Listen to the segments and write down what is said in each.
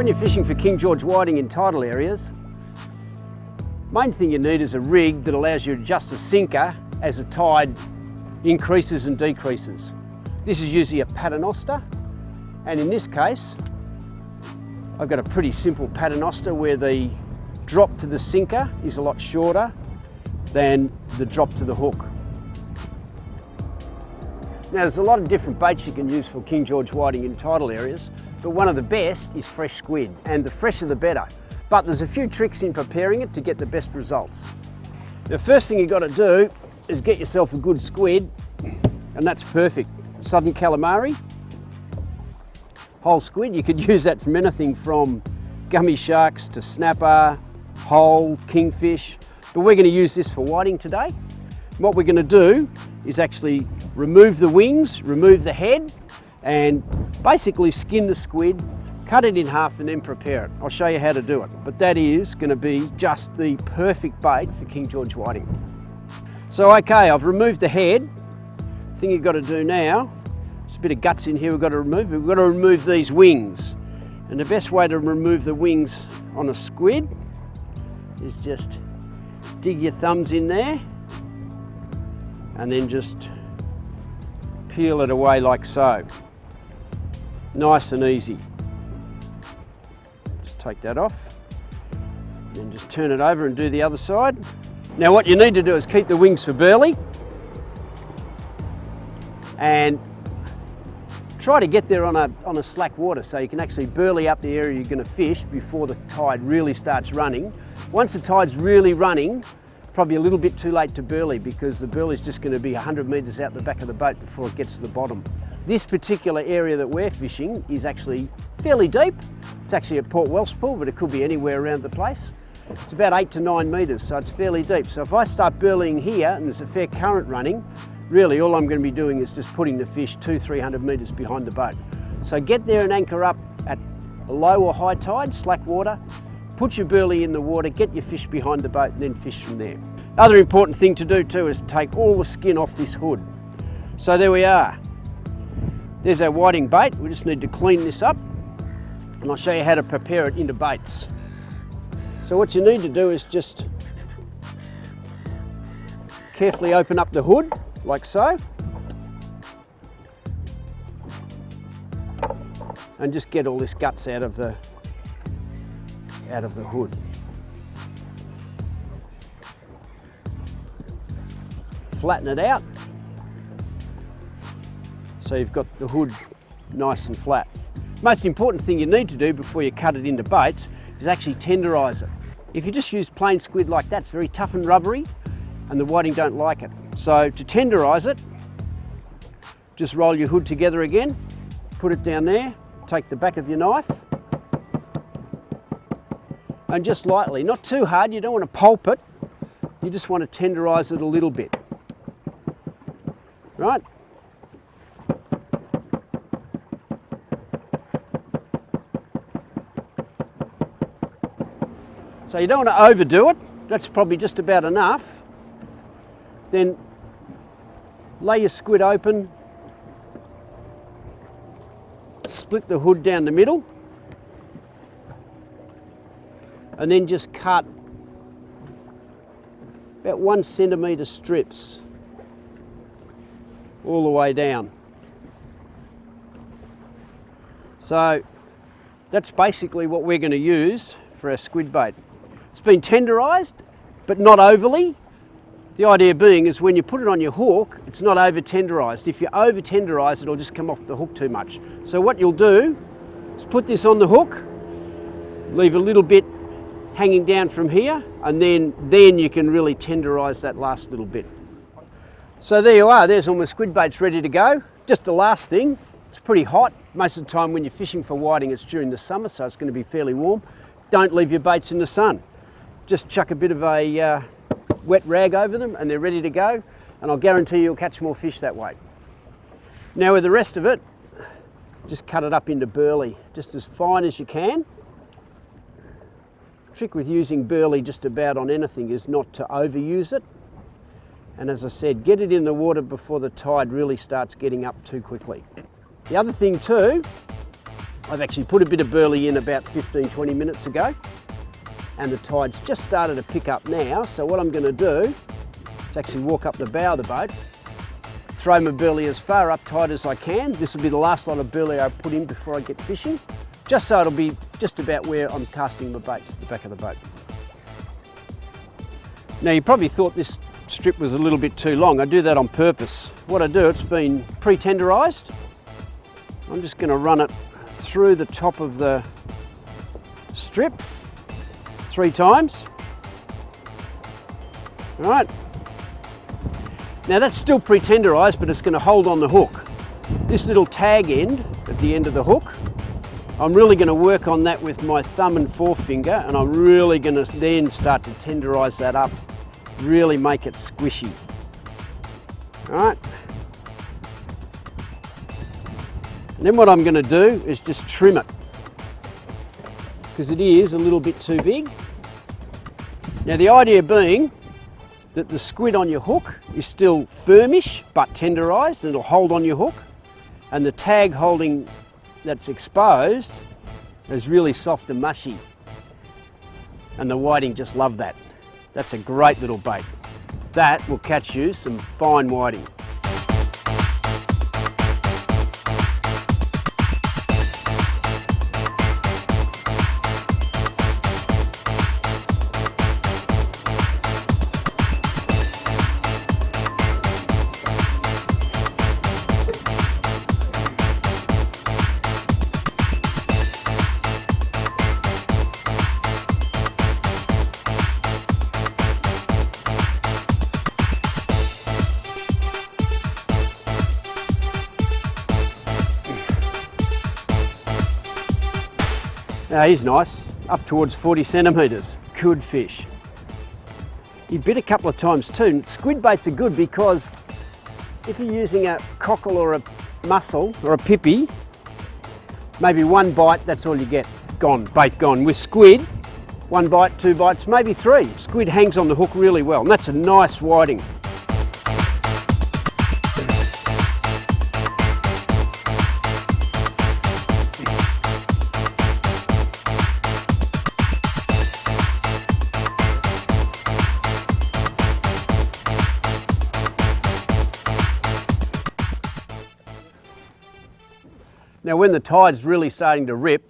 When you're fishing for King George whiting in tidal areas, main thing you need is a rig that allows you to adjust the sinker as the tide increases and decreases. This is usually a paternoster, and in this case, I've got a pretty simple paternoster where the drop to the sinker is a lot shorter than the drop to the hook. Now there's a lot of different baits you can use for King George whiting in tidal areas, but one of the best is fresh squid, and the fresher the better. But there's a few tricks in preparing it to get the best results. The first thing you've got to do is get yourself a good squid, and that's perfect. Southern calamari, whole squid, you could use that from anything from gummy sharks to snapper, whole, kingfish, but we're going to use this for whiting today. What we're going to do is actually remove the wings, remove the head, and basically skin the squid, cut it in half and then prepare it. I'll show you how to do it. But that is going to be just the perfect bait for King George whiting. So okay, I've removed the head. Thing you've got to do now, there's a bit of guts in here we've got to remove, we've got to remove these wings. And the best way to remove the wings on a squid is just dig your thumbs in there and then just peel it away like so. Nice and easy. Just take that off, and just turn it over and do the other side. Now what you need to do is keep the wings for burley and try to get there on a, on a slack water so you can actually burley up the area you're going to fish before the tide really starts running. Once the tide's really running, probably a little bit too late to burley because the burley is just going to be 100 metres out the back of the boat before it gets to the bottom. This particular area that we're fishing is actually fairly deep. It's actually at Port Welshpool, but it could be anywhere around the place. It's about eight to nine metres, so it's fairly deep. So if I start burleying here and there's a fair current running, really all I'm going to be doing is just putting the fish two, 300 metres behind the boat. So get there and anchor up at low or high tide, slack water, put your burley in the water, get your fish behind the boat and then fish from there. Other important thing to do too is take all the skin off this hood. So there we are. There's our whiting bait. We just need to clean this up and I'll show you how to prepare it into baits. So what you need to do is just carefully open up the hood like so and just get all this guts out of the out of the hood. Flatten it out so you've got the hood nice and flat. Most important thing you need to do before you cut it into baits is actually tenderise it. If you just use plain squid like that, it's very tough and rubbery and the whiting don't like it. So to tenderise it, just roll your hood together again, put it down there, take the back of your knife and just lightly, not too hard, you don't want to pulp it, you just want to tenderise it a little bit. Right, So you don't want to overdo it. That's probably just about enough. Then lay your squid open, split the hood down the middle, and then just cut about one centimetre strips all the way down. So that's basically what we're going to use for our squid bait. It's been tenderised, but not overly. The idea being is when you put it on your hook, it's not over tenderised. If you over tenderise, it'll just come off the hook too much. So what you'll do is put this on the hook, leave a little bit hanging down from here, and then, then you can really tenderise that last little bit. So there you are, there's all my squid baits ready to go. Just the last thing, it's pretty hot. Most of the time when you're fishing for whiting, it's during the summer, so it's going to be fairly warm. Don't leave your baits in the sun just chuck a bit of a uh, wet rag over them and they're ready to go and I'll guarantee you'll catch more fish that way. Now with the rest of it, just cut it up into burley, just as fine as you can. The trick with using burley just about on anything is not to overuse it. And as I said, get it in the water before the tide really starts getting up too quickly. The other thing too I've actually put a bit of burley in about 15, 20 minutes ago and the tide's just started to pick up now. So what I'm gonna do is actually walk up the bow of the boat, throw my burley as far up tight as I can. This will be the last lot of burley I put in before I get fishing, just so it'll be just about where I'm casting my baits, at the back of the boat. Now you probably thought this strip was a little bit too long. I do that on purpose. What I do, it's been pre-tenderized. I'm just gonna run it through the top of the strip three times. All right. Now that's still pre-tenderized, but it's gonna hold on the hook. This little tag end at the end of the hook, I'm really gonna work on that with my thumb and forefinger, and I'm really gonna then start to tenderize that up really make it squishy. All right. And then what I'm going to do is just trim it because it is a little bit too big. Now the idea being that the squid on your hook is still firmish but tenderized and it'll hold on your hook and the tag holding that's exposed is really soft and mushy and the whiting just love that. That's a great little bait. That will catch you some fine whiting. Now he's nice, up towards 40 centimetres, good fish. He bit a couple of times too. Squid baits are good because if you're using a cockle or a mussel or a pipi, maybe one bite, that's all you get. Gone, bait gone. With squid, one bite, two bites, maybe three. Squid hangs on the hook really well, and that's a nice whiting. Now when the tide's really starting to rip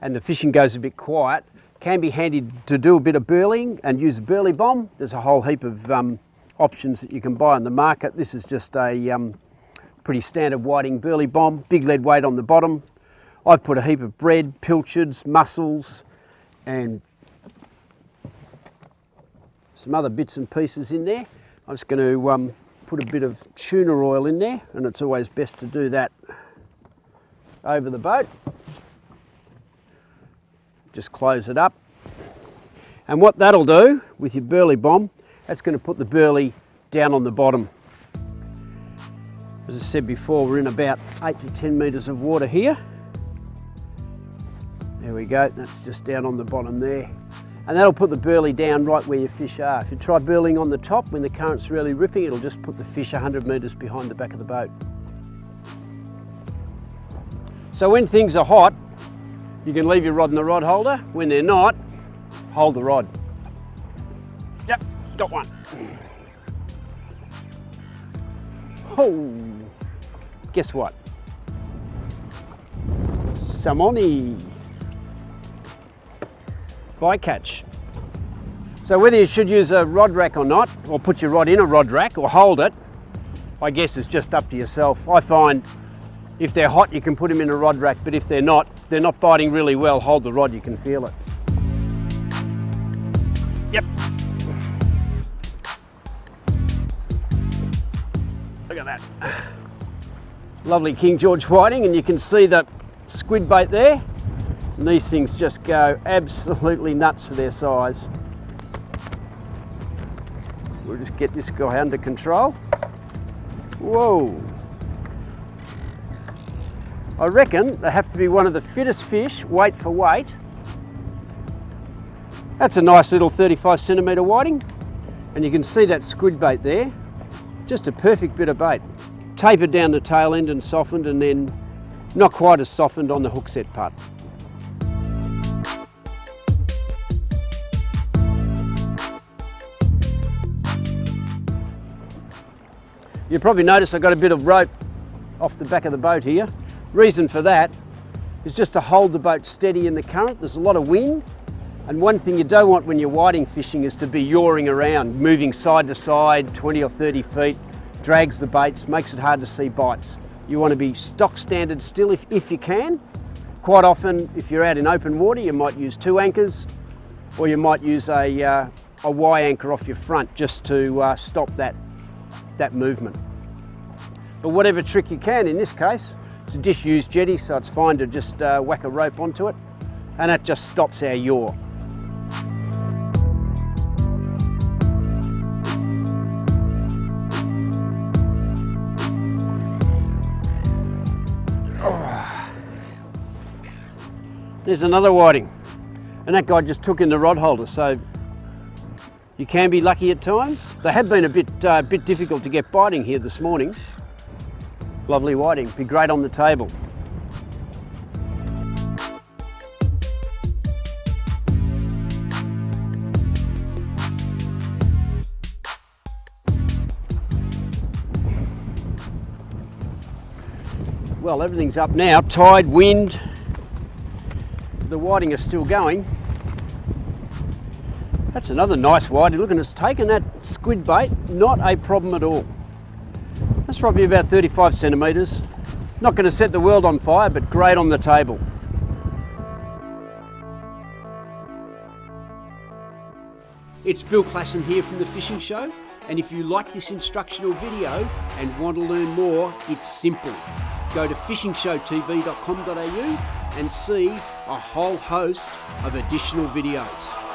and the fishing goes a bit quiet, can be handy to do a bit of burleying and use a burley bomb. There's a whole heap of um, options that you can buy on the market. This is just a um, pretty standard whiting burley bomb, big lead weight on the bottom. I've put a heap of bread, pilchards, mussels and some other bits and pieces in there. I'm just going to um, put a bit of tuna oil in there and it's always best to do that over the boat. Just close it up. And what that'll do with your burley bomb, that's going to put the burley down on the bottom. As I said before, we're in about 8 to 10 metres of water here. There we go, that's just down on the bottom there. And that'll put the burley down right where your fish are. If you try burleying on the top when the current's really ripping, it'll just put the fish 100 metres behind the back of the boat. So when things are hot, you can leave your rod in the rod holder. When they're not, hold the rod. Yep, got one. Oh, guess what? Salmoni bycatch. So whether you should use a rod rack or not, or put your rod in a rod rack or hold it, I guess it's just up to yourself. I find if they're hot, you can put them in a rod rack, but if they're not, if they're not biting really well, hold the rod, you can feel it. Yep. Look at that. Lovely King George whiting, and you can see the squid bait there. And these things just go absolutely nuts for their size. We'll just get this guy under control. Whoa. I reckon they have to be one of the fittest fish, weight for weight. That's a nice little 35 centimetre whiting. And you can see that squid bait there. Just a perfect bit of bait. Tapered down the tail end and softened and then Not quite as softened on the hook set part. You probably notice I've got a bit of rope off the back of the boat here. Reason for that is just to hold the boat steady in the current. There's a lot of wind and one thing you don't want when you're whiting fishing is to be yawing around, moving side to side 20 or 30 feet, drags the baits, makes it hard to see bites. You want to be stock standard still if, if you can. Quite often if you're out in open water you might use two anchors or you might use a, uh, a Y anchor off your front just to uh, stop that that movement. But whatever trick you can, in this case, it's a disused jetty, so it's fine to just uh, whack a rope onto it, and that just stops our yaw. There's another whiting, and that guy just took in the rod holder, so you can be lucky at times. They have been a bit, uh, bit difficult to get biting here this morning. Lovely whiting, be great on the table. Well, everything's up now, tide, wind, the whiting is still going. That's another nice whiting. Look, and it's taken that squid bait, not a problem at all. That's probably about 35 centimetres. Not going to set the world on fire, but great on the table. It's Bill Classon here from The Fishing Show, and if you like this instructional video and want to learn more, it's simple. Go to fishingshowtv.com.au and see a whole host of additional videos.